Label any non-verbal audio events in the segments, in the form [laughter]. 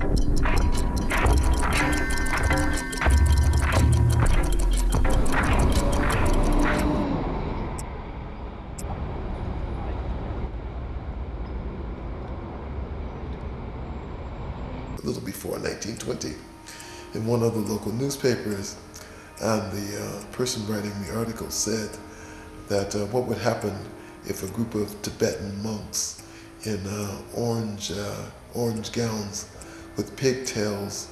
a little before 1920 in one of the local newspapers and the uh, person writing the article said that uh, what would happen if a group of Tibetan monks in uh, orange, uh, orange gowns with pigtails,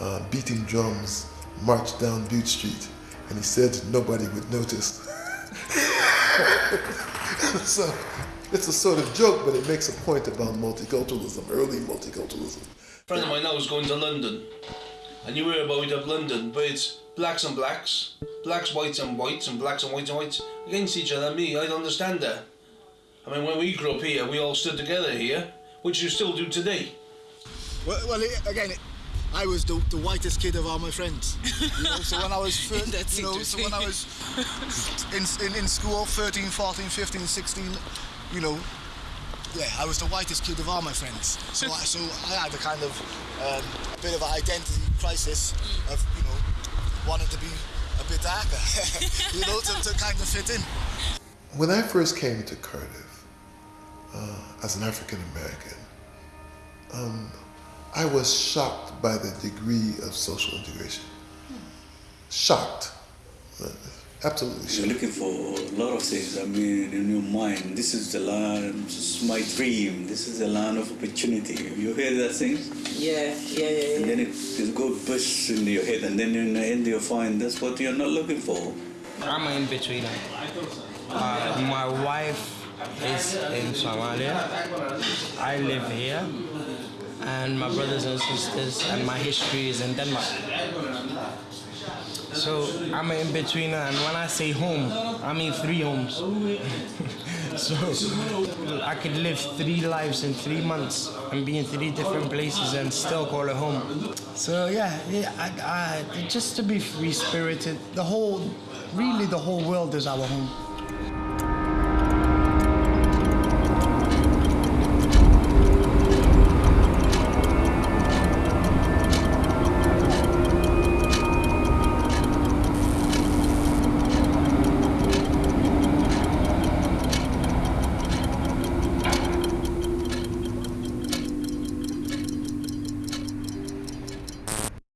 uh, beating drums, marched down Bute Street, and he said nobody would notice. [laughs] so it's a sort of joke, but it makes a point about multiculturalism, early multiculturalism. A friend of mine now is going to London, and you hear about of London, but it's blacks and blacks, blacks, whites and whites, and blacks and whites and whites against each other. Me, I don't understand that. I mean, when we grew up here, we all stood together here, which you still do today. Well, well again, I was the, the whitest kid of all my friends. You know, so when I was, [laughs] thir- you know, so when I was in, in, in school, 13, 14, 15, 16, you know, yeah, I was the whitest kid of all my friends. So I, so I had a kind of um, a bit of an identity crisis of, you know, wanting to be a bit darker, [laughs] you know, to, to kind of fit in. When I first came to Cardiff uh, as an African American, um, I was shocked by the degree of social integration. Shocked. Absolutely shocked. You're looking for a lot of things. I mean, in your mind, this is the land, this is my dream, this is the land of opportunity. You hear that thing? Yeah, yeah, yeah. yeah. And then it, it go bursts into your head, and then in the end you find that's what you're not looking for. I'm an in-betweener. Uh, my wife is in Somalia. I live here and my brothers and sisters and my history is in Denmark. So I'm an in-betweener and when I say home, I mean three homes. [laughs] so I could live three lives in three months and be in three different places and still call it home. So yeah, yeah I, I, just to be free-spirited, the whole, really the whole world is our home.